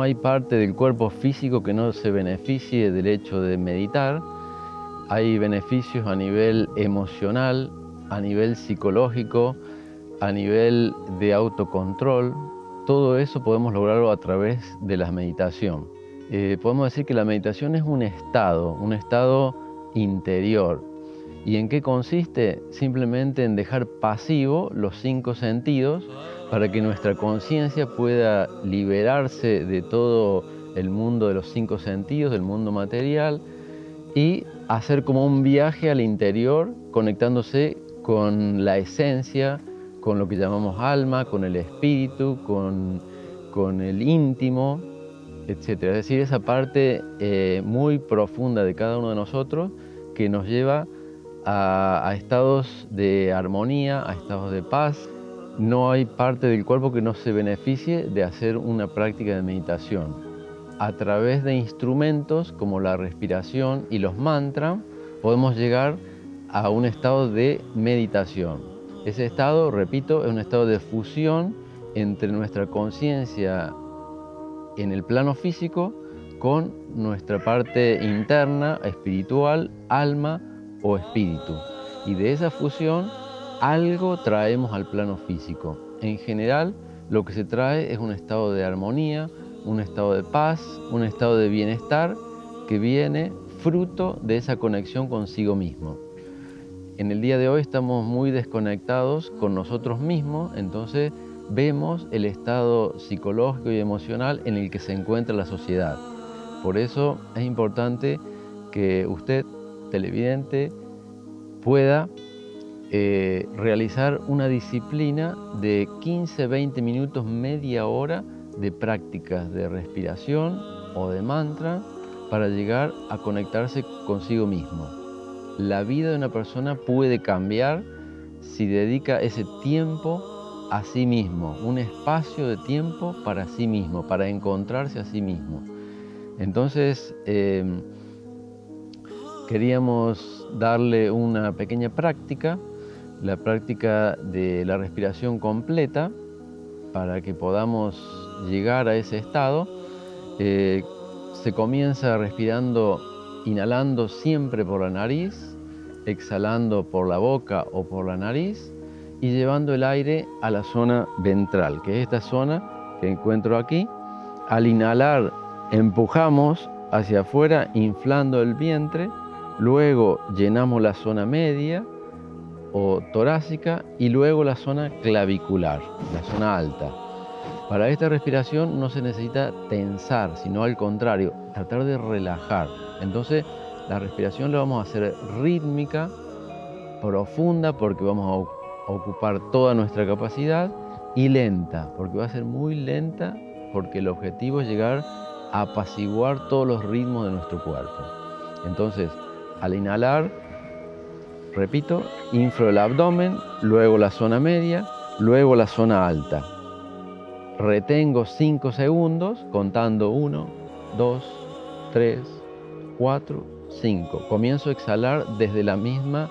No hay parte del cuerpo físico que no se beneficie del hecho de meditar. Hay beneficios a nivel emocional, a nivel psicológico, a nivel de autocontrol. Todo eso podemos lograrlo a través de la meditación. Eh, podemos decir que la meditación es un estado, un estado interior. ¿Y en qué consiste? Simplemente en dejar pasivo los cinco sentidos para que nuestra conciencia pueda liberarse de todo el mundo de los cinco sentidos, del mundo material, y hacer como un viaje al interior, conectándose con la esencia, con lo que llamamos alma, con el espíritu, con, el íntimo, etc. Es decir, esa parte eh, muy profunda de cada uno de nosotros que nos lleva a estados de armonía, a estados de paz, no hay parte del cuerpo que no se beneficie de hacer una práctica de meditación. A través de instrumentos como la respiración y los mantras podemos llegar a un estado de meditación. Ese estado, repito, es un estado de fusión entre nuestra conciencia en el plano físico con nuestra parte interna, espiritual, alma o espíritu. Y de esa fusión algo traemos al plano físico. En general, lo que se trae es un estado de armonía, un estado de paz, un estado de bienestar que viene fruto de esa conexión consigo mismo. En el día de hoy estamos muy desconectados con nosotros mismos, entonces vemos el estado psicológico y emocional en el que se encuentra la sociedad. Por eso es importante que usted, televidente, pueda eh, realizar una disciplina de 15-20 minutos, media hora de prácticas de respiración o de mantra para llegar a conectarse consigo mismo. La vida de una persona puede cambiar si dedica ese tiempo a sí mismo, un espacio de tiempo para sí mismo, para encontrarse a sí mismo. Entonces, em, queríamos darle una pequeña práctica la práctica de la respiración completa para que podamos llegar a ese estado. Eh, se comienza respirando, inhalando siempre por la nariz, exhalando por la boca o por la nariz y llevando el aire a la zona ventral, que es esta zona que encuentro aquí. Al inhalar empujamos hacia afuera inflando el vientre, luego llenamos la zona media, o torácica y luego la zona clavicular, la zona alta. Para esta respiración no se necesita tensar, sino al contrario, tratar de relajar. Entonces la respiración la vamos a hacer rítmica, profunda, porque vamos a ocupar toda nuestra capacidad, y lenta, porque va a ser muy lenta, porque el objetivo es llegar a apaciguar todos los ritmos de nuestro cuerpo. Entonces, al inhalar, Repito, inflo el abdomen, luego la zona media, luego la zona alta. Retengo 5 segundos contando 1, 2, 3, 4, 5. Comienzo a exhalar desde la misma,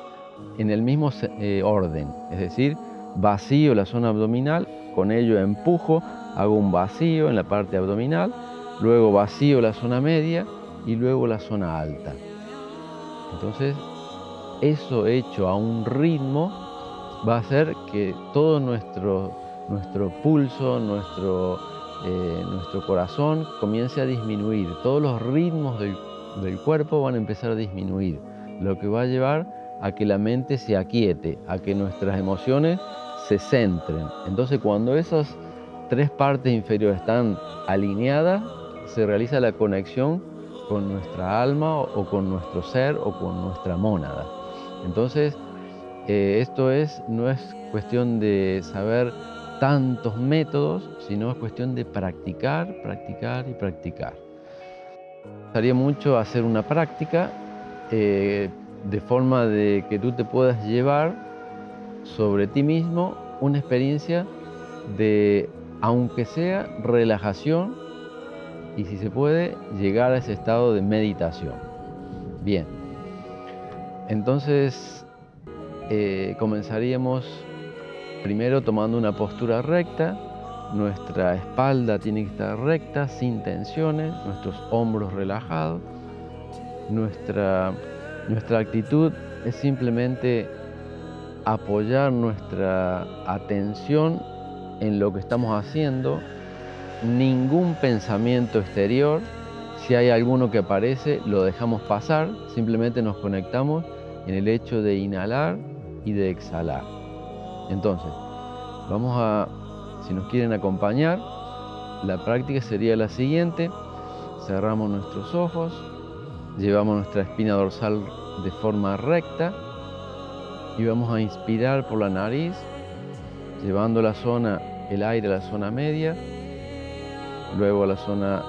en el mismo eh, orden, es decir, vacío la zona abdominal, con ello empujo, hago un vacío en la parte abdominal, luego vacío la zona media y luego la zona alta. Entonces eso hecho a un ritmo va a hacer que todo nuestro, nuestro pulso, nuestro, eh, nuestro corazón comience a disminuir. Todos los ritmos del, del cuerpo van a empezar a disminuir, lo que va a llevar a que la mente se aquiete, a que nuestras emociones se centren. Entonces cuando esas tres partes inferiores están alineadas, se realiza la conexión con nuestra alma o con nuestro ser o con nuestra mónada. Entonces, eh, esto es, no es cuestión de saber tantos métodos, sino es cuestión de practicar, practicar y practicar. Me gustaría mucho hacer una práctica eh, de forma de que tú te puedas llevar sobre ti mismo una experiencia de, aunque sea relajación, y si se puede, llegar a ese estado de meditación. Bien. Entonces eh, comenzaríamos primero tomando una postura recta, Nuestra espalda tiene que estar recta, sin tensiones, nuestros hombros relajados. Nuestra, nuestra actitud es simplemente apoyar nuestra atención en lo que estamos haciendo, ningún pensamiento exterior, si hay alguno que aparece, lo dejamos pasar, simplemente nos conectamos en el hecho de inhalar y de exhalar. Entonces, vamos a si nos quieren acompañar, la práctica sería la siguiente. Cerramos nuestros ojos, llevamos nuestra espina dorsal de forma recta y vamos a inspirar por la nariz, llevando la zona, el aire a la zona media, luego la zona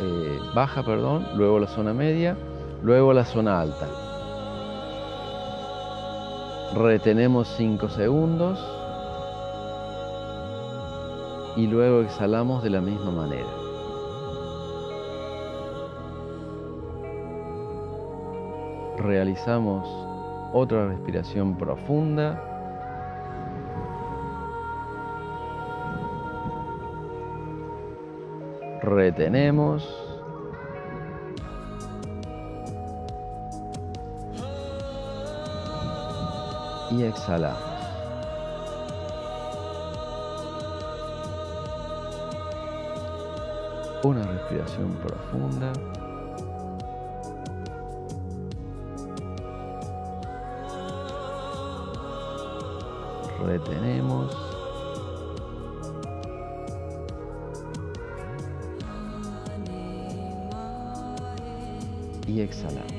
eh, baja, perdón, luego la zona media, luego la zona alta. Retenemos 5 segundos y luego exhalamos de la misma manera. Realizamos otra respiración profunda. Retenemos. Y exhalamos. Una respiración profunda. Retenemos. Exhalamos.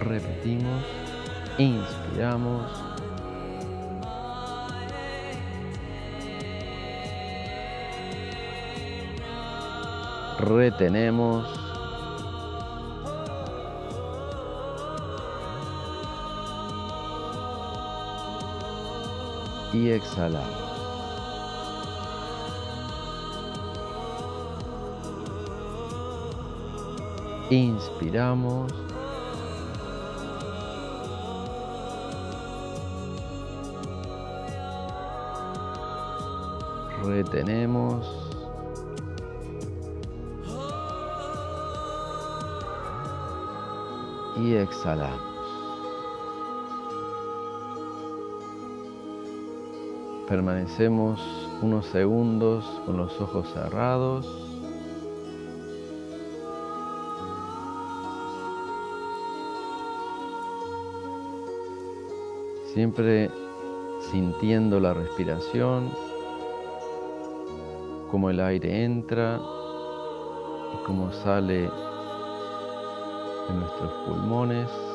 Repetimos. Inspiramos. retenemos. Y exhalamos. Inspiramos. Retenemos. y exhalamos. Permanecemos unos segundos con los ojos cerrados. Siempre sintiendo la respiración, como el aire entra y como sale nuestros pulmones.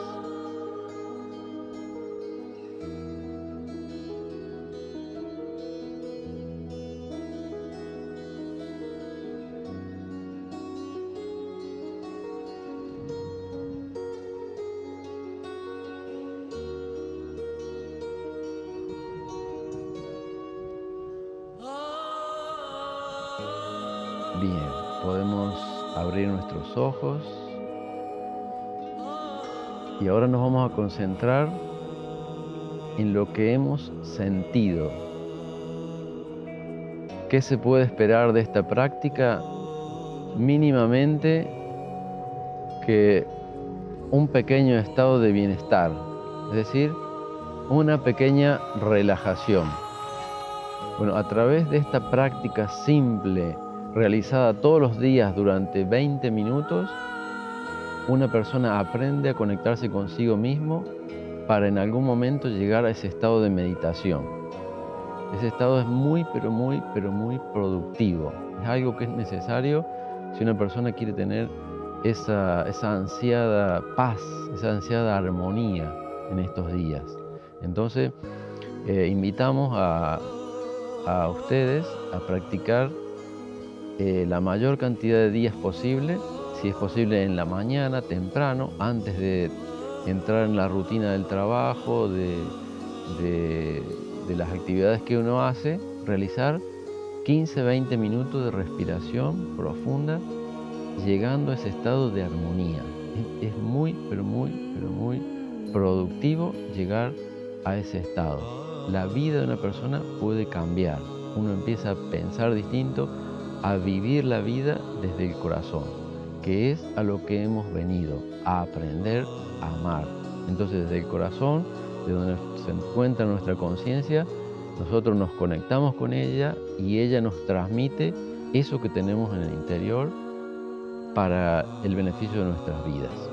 Abrir nuestros ojos. Y ahora nos vamos a concentrar en lo que hemos sentido. ¿Qué se puede esperar de esta práctica? Mínimamente que un pequeño estado de bienestar, es decir, una pequeña relajación. Bueno, a través de esta práctica simple, realizada todos los días durante 20 minutos, una persona aprende a conectarse consigo mismo para en algún momento llegar a ese estado de meditación. Ese estado es muy, pero muy, pero muy productivo. Es algo que es necesario si una persona quiere tener esa, ansiada paz, esa ansiada armonía en estos días. Entonces, eh, invitamos a, ustedes a practicar eh, la mayor cantidad de días posible si es posible en la mañana, temprano, antes de entrar en la rutina del trabajo, de, las actividades que uno hace, realizar 15-20 minutos de respiración profunda, llegando a ese estado de armonía. Es, muy, pero muy, pero muy productivo llegar a ese estado. La vida de una persona puede cambiar. Uno empieza a pensar distinto, a vivir la vida desde el corazón, que es a lo que hemos venido, a aprender a amar. Entonces desde el corazón, de donde se encuentra nuestra conciencia, nosotros nos conectamos con ella y ella nos transmite eso que tenemos en el interior para el beneficio de nuestras vidas.